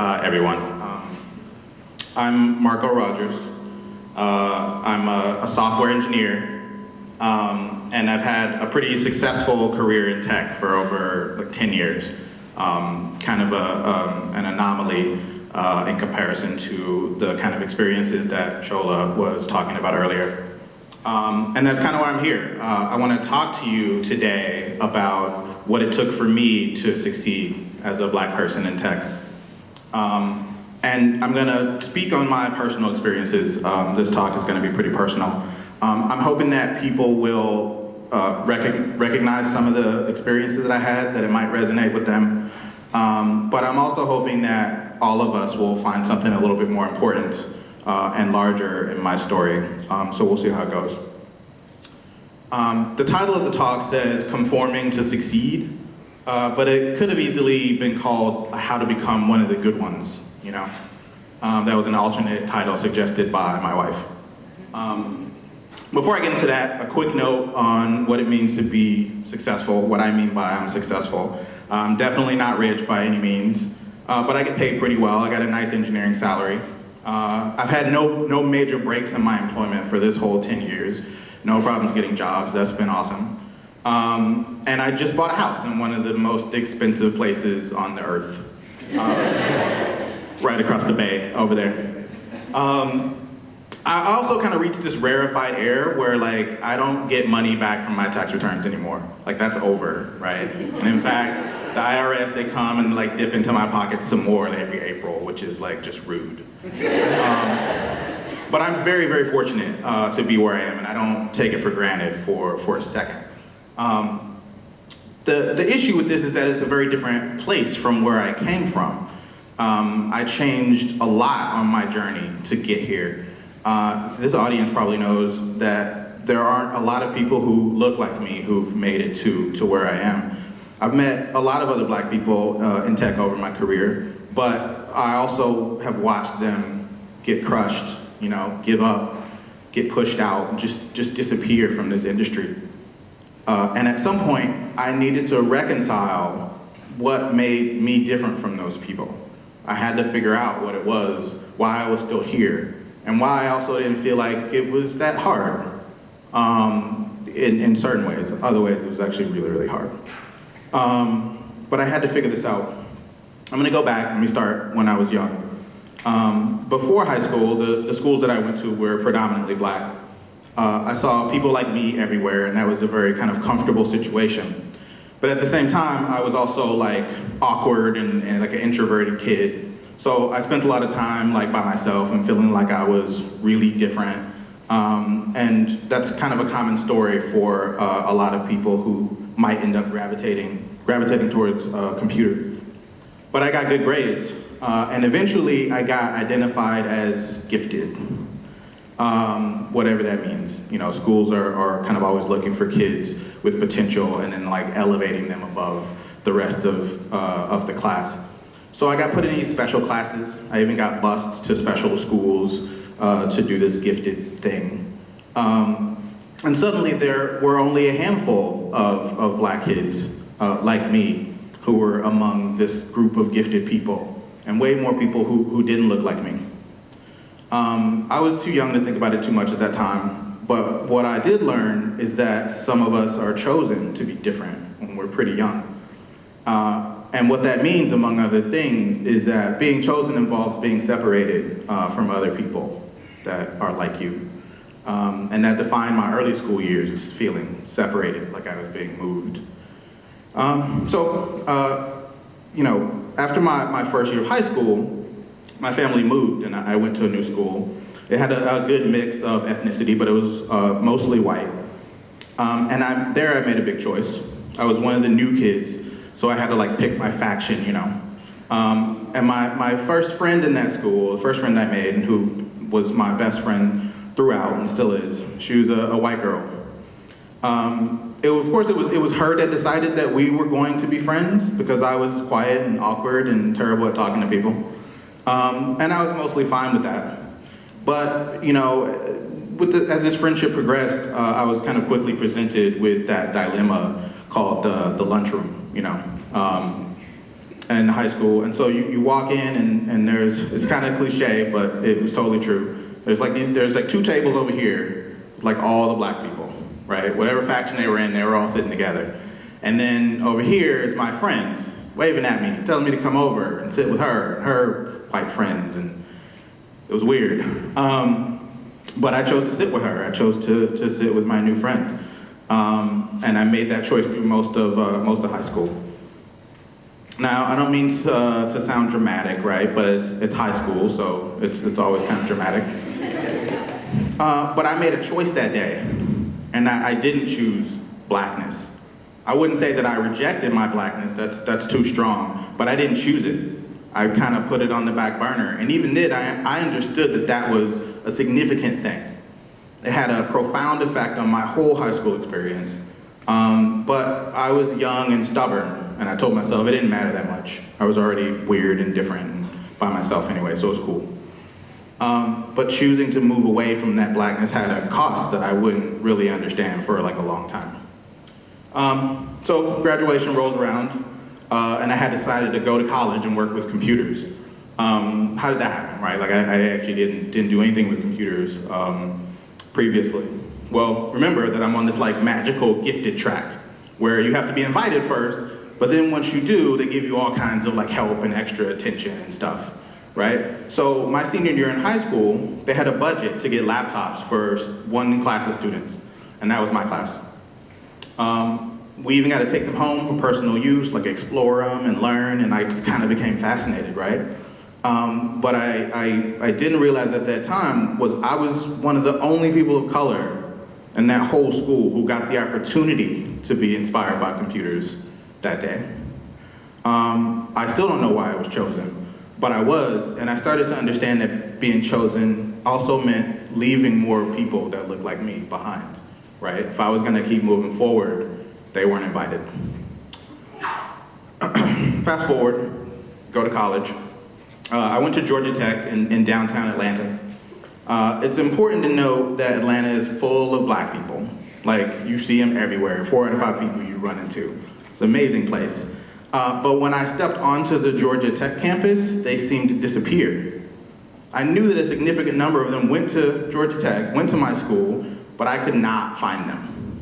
Uh, everyone. Um, I'm Marco Rogers. Uh, I'm a, a, software engineer, um, and I've had a pretty successful career in tech for over like 10 years. Um, kind of a, um, an anomaly uh, in comparison to the kind of experiences that Shola was talking about earlier. Um, and that's kind of why I'm here. Uh, I want to talk to you today about what it took for me to succeed as a black person in tech. Um, and I'm gonna speak on my personal experiences. Um, this talk is gonna be pretty personal. Um, I'm hoping that people will uh, rec recognize some of the experiences that I had, that it might resonate with them. Um, but I'm also hoping that all of us will find something a little bit more important uh, and larger in my story. Um, so we'll see how it goes. Um, the title of the talk says, Conforming to Succeed. Uh, but it could have easily been called How to Become One of the Good Ones, you know? Um, that was an alternate title suggested by my wife. Um, before I get into that, a quick note on what it means to be successful, what I mean by I'm successful. I'm definitely not rich by any means, uh, but I get paid pretty well. I got a nice engineering salary. Uh, I've had no, no major breaks in my employment for this whole 10 years. No problems getting jobs, that's been awesome. Um, and I just bought a house in one of the most expensive places on the earth. Uh, right across the bay over there. Um, I also kind of reached this rarefied air where like I don't get money back from my tax returns anymore. Like that's over, right? And in fact, the IRS, they come and like dip into my pocket some more every April, which is like just rude. Um, but I'm very, very fortunate uh, to be where I am and I don't take it for granted for, for a second. Um, the, the issue with this is that it's a very different place from where I came from. Um, I changed a lot on my journey to get here. Uh, this audience probably knows that there aren't a lot of people who look like me who've made it to, to where I am. I've met a lot of other black people uh, in tech over my career, but I also have watched them get crushed, you know, give up, get pushed out, just, just disappear from this industry. Uh, and at some point, I needed to reconcile what made me different from those people. I had to figure out what it was, why I was still here, and why I also didn't feel like it was that hard um, in, in certain ways. Other ways, it was actually really, really hard. Um, but I had to figure this out. I'm gonna go back, let me start when I was young. Um, before high school, the, the schools that I went to were predominantly black. Uh, I saw people like me everywhere, and that was a very kind of comfortable situation. But at the same time, I was also like awkward and, and like an introverted kid. So I spent a lot of time like by myself and feeling like I was really different. Um, and that's kind of a common story for uh, a lot of people who might end up gravitating, gravitating towards uh, computers. But I got good grades, uh, and eventually I got identified as gifted um, whatever that means. You know, schools are, are kind of always looking for kids with potential and then like elevating them above the rest of, uh, of the class. So I got put in these special classes. I even got bused to special schools uh, to do this gifted thing. Um, and suddenly there were only a handful of, of black kids uh, like me who were among this group of gifted people and way more people who, who didn't look like me. Um, I was too young to think about it too much at that time, but what I did learn is that some of us are chosen to be different when we're pretty young. Uh, and what that means, among other things, is that being chosen involves being separated uh, from other people that are like you. Um, and that defined my early school years, feeling separated, like I was being moved. Um, so, uh, you know, after my, my first year of high school, my family moved and I went to a new school. It had a, a good mix of ethnicity, but it was uh, mostly white. Um, and I, there I made a big choice. I was one of the new kids, so I had to like pick my faction, you know. Um, and my, my first friend in that school, the first friend I made, and who was my best friend throughout and still is, she was a, a white girl. Um, it, of course, it was, it was her that decided that we were going to be friends because I was quiet and awkward and terrible at talking to people. Um, and I was mostly fine with that. But, you know, with the, as this friendship progressed, uh, I was kind of quickly presented with that dilemma called the, the lunchroom, you know. Um, in high school. And so you, you walk in and, and there's, it's kind of cliche, but it was totally true. There's like these, there's like two tables over here, like all the black people, right? Whatever faction they were in, they were all sitting together. And then over here is my friend, waving at me, telling me to come over and sit with her and her white friends. And it was weird. Um, but I chose to sit with her. I chose to, to sit with my new friend. Um, and I made that choice through most of, uh, most of high school. Now, I don't mean to, uh, to sound dramatic, right? But it's, it's high school, so it's, it's always kind of dramatic. Uh, but I made a choice that day, and I, I didn't choose blackness. I wouldn't say that I rejected my blackness, that's, that's too strong, but I didn't choose it. I kind of put it on the back burner. And even then, I, I understood that that was a significant thing. It had a profound effect on my whole high school experience. Um, but I was young and stubborn, and I told myself it didn't matter that much. I was already weird and different by myself anyway, so it was cool. Um, but choosing to move away from that blackness had a cost that I wouldn't really understand for like a long time. Um, so graduation rolled around, uh, and I had decided to go to college and work with computers. Um, how did that happen, right? Like I, I, actually didn't, didn't do anything with computers um, previously. Well, remember that I'm on this like magical gifted track where you have to be invited first, but then once you do, they give you all kinds of like help and extra attention and stuff, right? So my senior year in high school, they had a budget to get laptops for one class of students, and that was my class. Um, we even got to take them home for personal use, like explore them and learn, and I just kind of became fascinated, right? Um, but I, I, I didn't realize at that time was I was one of the only people of color in that whole school who got the opportunity to be inspired by computers that day. Um, I still don't know why I was chosen, but I was, and I started to understand that being chosen also meant leaving more people that looked like me behind, right? If I was gonna keep moving forward, they weren't invited. Fast forward, go to college. Uh, I went to Georgia Tech in, in downtown Atlanta. Uh, it's important to note that Atlanta is full of black people. Like, you see them everywhere, four out of five people you run into. It's an amazing place. Uh, but when I stepped onto the Georgia Tech campus, they seemed to disappear. I knew that a significant number of them went to Georgia Tech, went to my school, but I could not find them.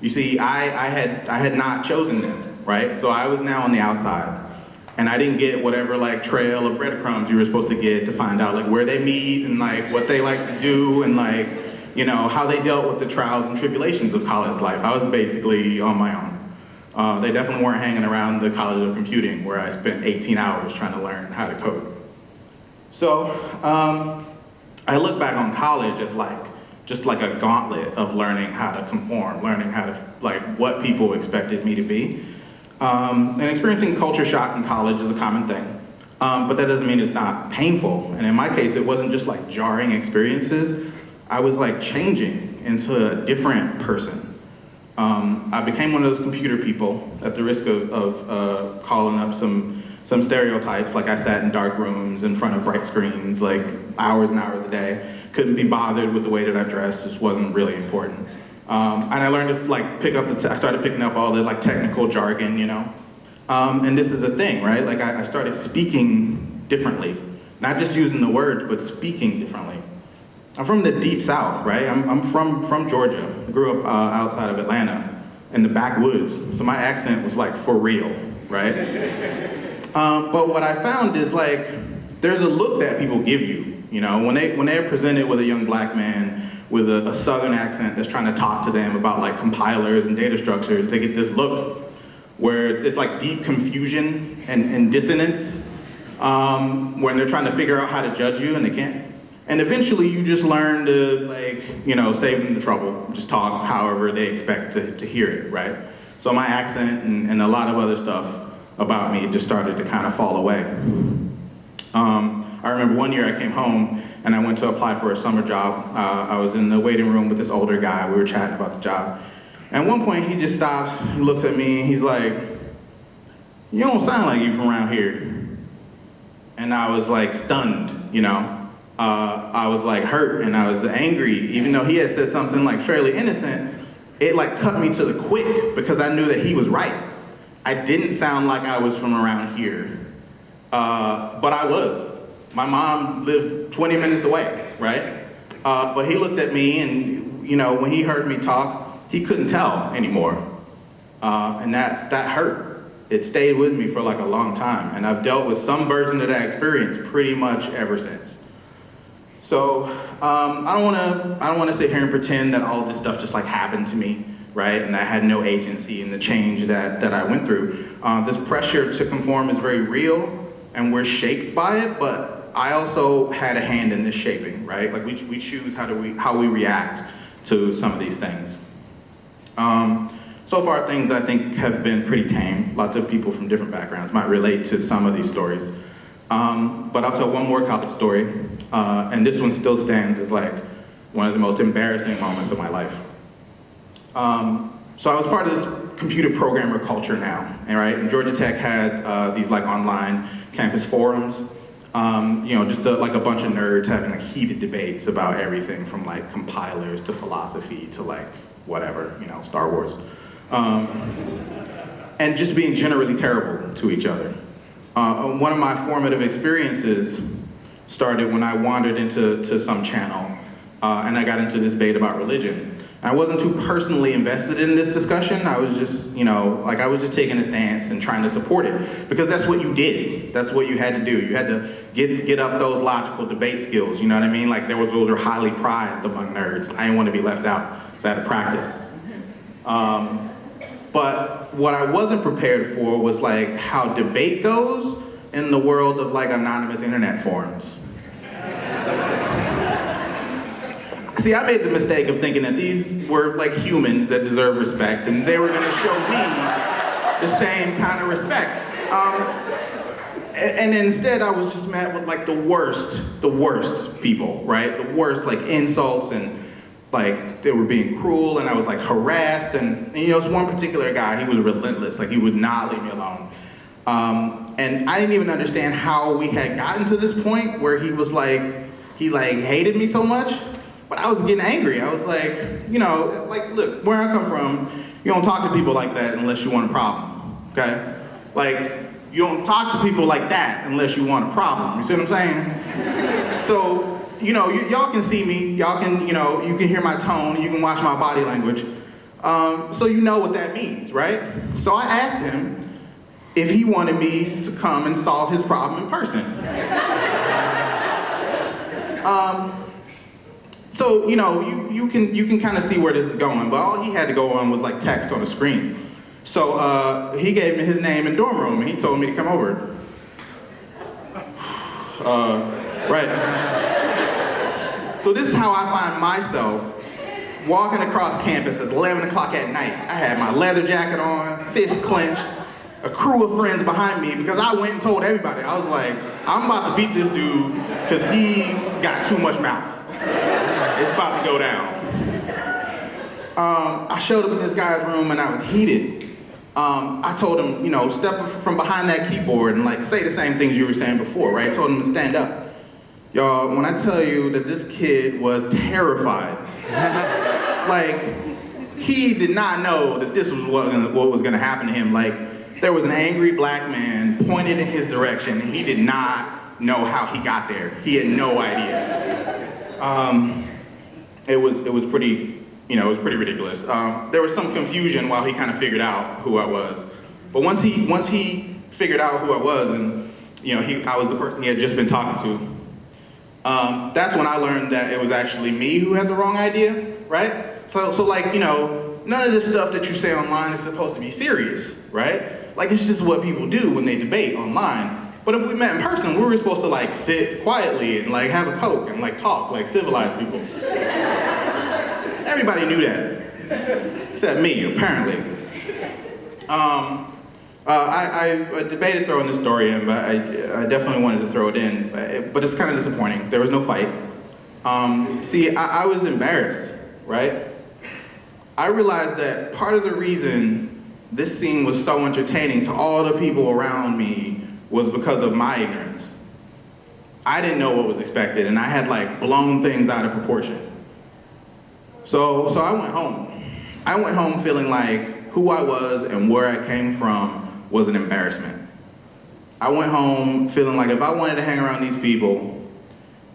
You see, I, I, had, I had not chosen them, right? So I was now on the outside. And I didn't get whatever like trail of breadcrumbs you were supposed to get to find out like where they meet and like what they like to do and like, you know, how they dealt with the trials and tribulations of college life. I was basically on my own. Uh, they definitely weren't hanging around the College of Computing where I spent 18 hours trying to learn how to code. So um, I look back on college as like, just like a gauntlet of learning how to conform, learning how to, like, what people expected me to be. Um, and experiencing culture shock in college is a common thing. Um, but that doesn't mean it's not painful. And in my case, it wasn't just like jarring experiences. I was like changing into a different person. Um, I became one of those computer people at the risk of, of uh, calling up some, some stereotypes, like I sat in dark rooms in front of bright screens, like hours and hours a day couldn't be bothered with the way that I dressed, just wasn't really important. Um, and I learned to like pick up the, I started picking up all the like technical jargon, you know? Um, and this is a thing, right? Like I, I, started speaking differently. Not just using the words, but speaking differently. I'm from the deep south, right? I'm, I'm from, from Georgia. I grew up uh, outside of Atlanta in the backwoods. So my accent was like for real, right? um, but what I found is like, there's a look that people give you you know, when they when they're presented with a young black man with a, a, southern accent that's trying to talk to them about like compilers and data structures, they get this look where it's like deep confusion and, and dissonance um, when they're trying to figure out how to judge you and they can't. And eventually you just learn to like, you know, save them the trouble, just talk however they expect to, to hear it, right? So my accent and, and a lot of other stuff about me just started to kind of fall away. Um, I remember one year I came home and I went to apply for a summer job. Uh, I was in the waiting room with this older guy. We were chatting about the job. And at one point he just stops, he looks at me, and he's like, you don't sound like you from around here. And I was like stunned, you know. Uh, I was like hurt and I was angry, even though he had said something like fairly innocent, it like cut me to the quick because I knew that he was right. I didn't sound like I was from around here, uh, but I was. My mom lived 20 minutes away, right? Uh, but he looked at me and, you know, when he heard me talk, he couldn't tell anymore. Uh, and that, that hurt. It stayed with me for like a long time. And I've dealt with some version of that experience pretty much ever since. So um, I don't want to I don't want to sit here and pretend that all this stuff just like happened to me, right? And I had no agency in the change that that I went through. Uh, this pressure to conform is very real, and we're shaped by it. But I also had a hand in this shaping, right? Like we we choose how do we how we react to some of these things. Um, so far, things I think have been pretty tame. Lots of people from different backgrounds might relate to some of these stories. Um, but I'll tell one more college story, uh, and this one still stands as like one of the most embarrassing moments of my life. Um, so I was part of this computer programmer culture now, and right, Georgia Tech had uh, these like online campus forums, um, you know, just like a bunch of nerds having like heated debates about everything from like compilers to philosophy to like whatever, you know, Star Wars. Um, and just being generally terrible to each other. Uh, one of my formative experiences started when I wandered into to some channel uh, and I got into this debate about religion. I wasn't too personally invested in this discussion. I was just, you know, like I was just taking a stance and trying to support it because that's what you did. That's what you had to do. You had to get get up those logical debate skills. You know what I mean? Like there was those were highly prized among nerds. I didn't want to be left out, so I had to practice. Um, but what I wasn't prepared for was like how debate goes in the world of like anonymous internet forums. See, I made the mistake of thinking that these were like humans that deserve respect and they were gonna show me the same kind of respect. Um, and, instead I was just met with like the worst, the worst people, right? The worst like insults and like they were being cruel and I was like harassed and, and you know, it's one particular guy, he was relentless, like he would not leave me alone. Um, and I didn't even understand how we had gotten to this point where he was like, he like hated me so much, but I was getting angry. I was like, you know, like look, where I come from, you don't talk to people like that unless you want a problem, okay? Like, you don't talk to people like that unless you want a problem, you see what I'm saying? so you know, y'all can see me, y'all can, you know, you can hear my tone, you can watch my body language. Um, so you know what that means, right? So I asked him if he wanted me to come and solve his problem in person. um, so, you know, you, you can, you can kind of see where this is going, but all he had to go on was like text on the screen. So uh, he gave me his name and dorm room, and he told me to come over. Uh, right. So this is how I find myself walking across campus at 11 o'clock at night. I had my leather jacket on, fist clenched, a crew of friends behind me because I went and told everybody. I was like, I'm about to beat this dude because he got too much mouth. It's about to go down. Um, I showed up in this guy's room and I was heated. Um, I told him, you know, step from behind that keyboard and like say the same things you were saying before, right? I told him to stand up. Y'all, when I tell you that this kid was terrified, like, he did not know that this was what, what was gonna happen to him. Like, there was an angry black man pointed in his direction, and he did not know how he got there. He had no idea. Um, it was, it was pretty, you know, it was pretty ridiculous. Um, there was some confusion while he kind of figured out who I was. But once he, once he figured out who I was, and you know, he, I was the person he had just been talking to, um, that's when I learned that it was actually me who had the wrong idea, right? So, so like, you know, none of this stuff that you say online is supposed to be serious, right? Like, it's just what people do when they debate online. But if we met in person, we were supposed to like sit quietly and like have a coke and like talk like civilized people. Everybody knew that, except me, apparently. Um, uh, I, I, debated throwing this story in, but I, I, definitely wanted to throw it in. But it's kind of disappointing. There was no fight. Um, see, I, I was embarrassed, right? I realized that part of the reason this scene was so entertaining to all the people around me was because of my ignorance. I didn't know what was expected, and I had like blown things out of proportion. So, so I went home. I went home feeling like who I was and where I came from was an embarrassment. I went home feeling like if I wanted to hang around these people,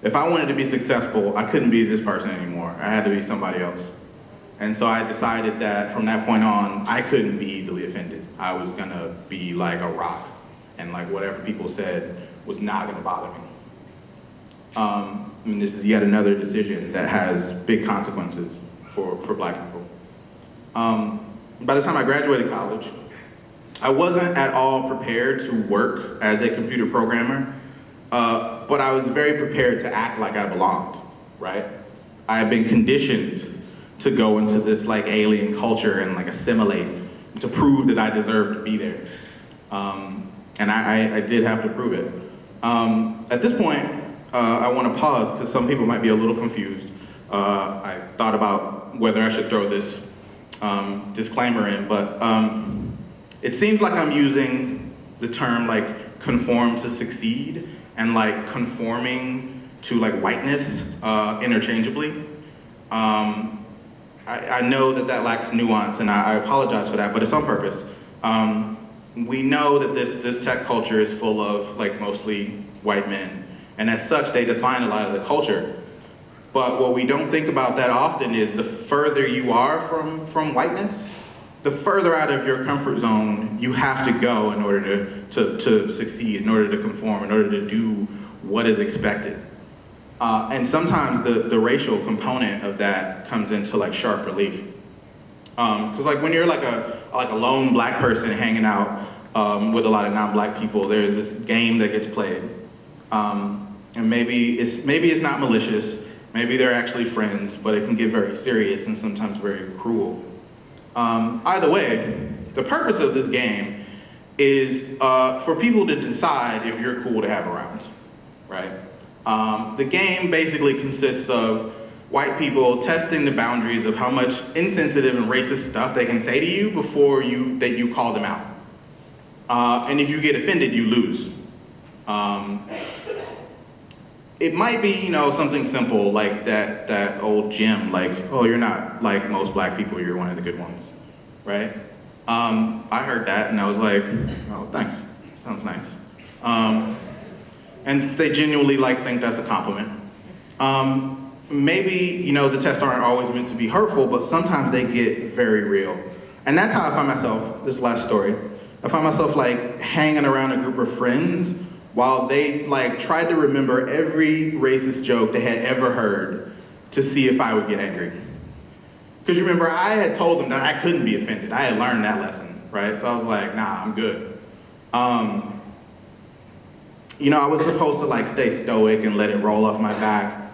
if I wanted to be successful, I couldn't be this person anymore. I had to be somebody else. And so I decided that from that point on, I couldn't be easily offended. I was gonna be like a rock, and like whatever people said was not gonna bother me. Um, I mean, this is yet another decision that has big consequences for, for black people. Um, by the time I graduated college, I wasn't at all prepared to work as a computer programmer, uh, but I was very prepared to act like I belonged, right? I had been conditioned to go into this like alien culture and like assimilate to prove that I deserved to be there. Um, and I, I, I, did have to prove it. Um, at this point, uh, I want to pause because some people might be a little confused. Uh, I thought about whether I should throw this um, disclaimer in, but um, it seems like I'm using the term like conform to succeed and like conforming to like whiteness uh, interchangeably. Um, I, I, know that that lacks nuance, and I, I, apologize for that, but it's on purpose. Um, we know that this, this tech culture is full of like mostly white men, and as such, they define a lot of the culture. But what we don't think about that often is the further you are from, from whiteness, the further out of your comfort zone you have to go in order to, to, to succeed, in order to conform, in order to do what is expected. Uh, and sometimes the, the racial component of that comes into like sharp relief. Because um, like when you're like a, like a lone black person hanging out um, with a lot of non-black people, there's this game that gets played. Um, and maybe it's, maybe it's not malicious, maybe they're actually friends, but it can get very serious and sometimes very cruel. Um, either way, the purpose of this game is uh, for people to decide if you're cool to have around, right? Um, the game basically consists of white people testing the boundaries of how much insensitive and racist stuff they can say to you before you that you call them out. Uh, and if you get offended, you lose. Um, it might be, you know, something simple like that that old gym, like, oh, you're not like most black people, you're one of the good ones, right? Um, I heard that and I was like, oh, thanks, sounds nice. Um, and they genuinely like think that's a compliment. Um, maybe, you know, the tests aren't always meant to be hurtful, but sometimes they get very real. And that's how I find myself, this last story. I find myself like hanging around a group of friends while they like tried to remember every racist joke they had ever heard to see if I would get angry. Because remember, I had told them that I couldn't be offended. I had learned that lesson, right? So I was like, nah, I'm good. Um, you know, I was supposed to like stay stoic and let it roll off my back.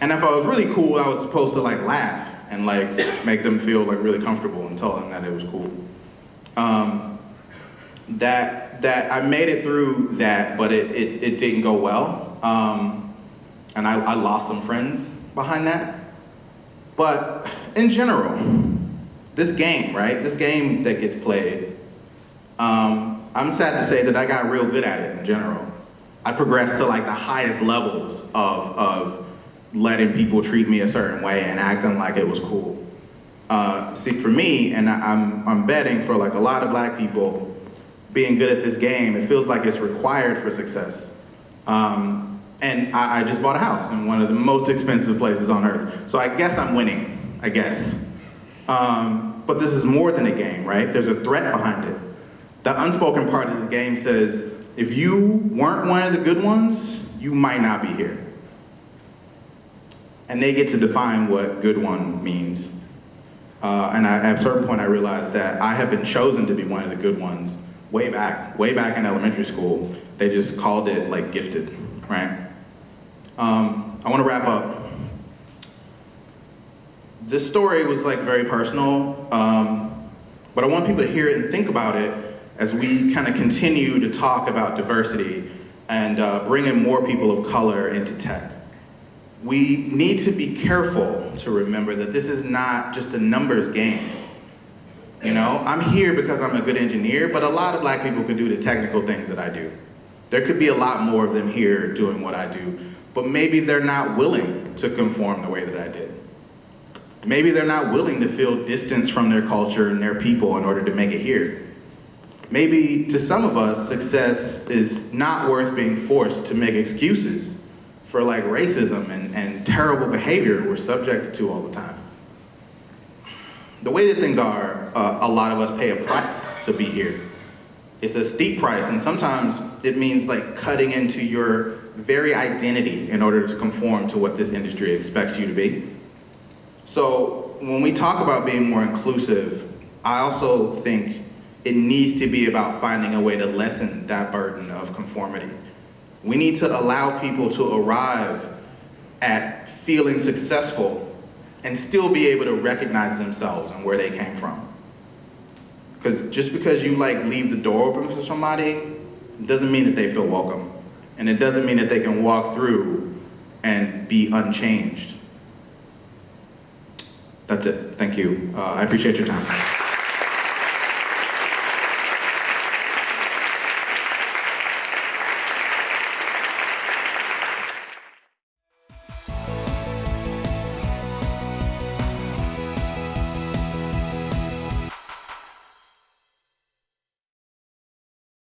And if I was really cool, I was supposed to like laugh and like make them feel like really comfortable and tell them that it was cool. Um, that that I made it through that, but it, it, it didn't go well. Um, and I, I lost some friends behind that. But in general, this game, right? This game that gets played, um, I'm sad to say that I got real good at it in general. I progressed to like the highest levels of, of letting people treat me a certain way and acting like it was cool. Uh, see, for me, and I'm, I'm betting for like a lot of black people, being good at this game, it feels like it's required for success. Um, and I, I, just bought a house in one of the most expensive places on earth. So I guess I'm winning, I guess. Um, but this is more than a game, right? There's a threat behind it. The unspoken part of this game says, if you weren't one of the good ones, you might not be here. And they get to define what good one means. Uh, and I, at a certain point I realized that I have been chosen to be one of the good ones way back, way back in elementary school. They just called it like gifted, right? Um, I wanna wrap up. This story was like very personal, um, but I want people to hear it and think about it as we kind of continue to talk about diversity and uh, bringing more people of color into tech. We need to be careful to remember that this is not just a numbers game. You know, I'm here because I'm a good engineer, but a lot of black people can do the technical things that I do. There could be a lot more of them here doing what I do, but maybe they're not willing to conform the way that I did. Maybe they're not willing to feel distance from their culture and their people in order to make it here. maybe to some of us, success is not worth being forced to make excuses for like racism and, and terrible behavior we're subjected to all the time. The way that things are, uh, a lot of us pay a price to be here. It's a steep price, and sometimes it means like cutting into your very identity in order to conform to what this industry expects you to be. So when we talk about being more inclusive, I also think it needs to be about finding a way to lessen that burden of conformity. We need to allow people to arrive at feeling successful and still be able to recognize themselves and where they came from. Because just because you like leave the door open for somebody doesn't mean that they feel welcome. And it doesn't mean that they can walk through and be unchanged. That's it. Thank you. Uh, I appreciate your time.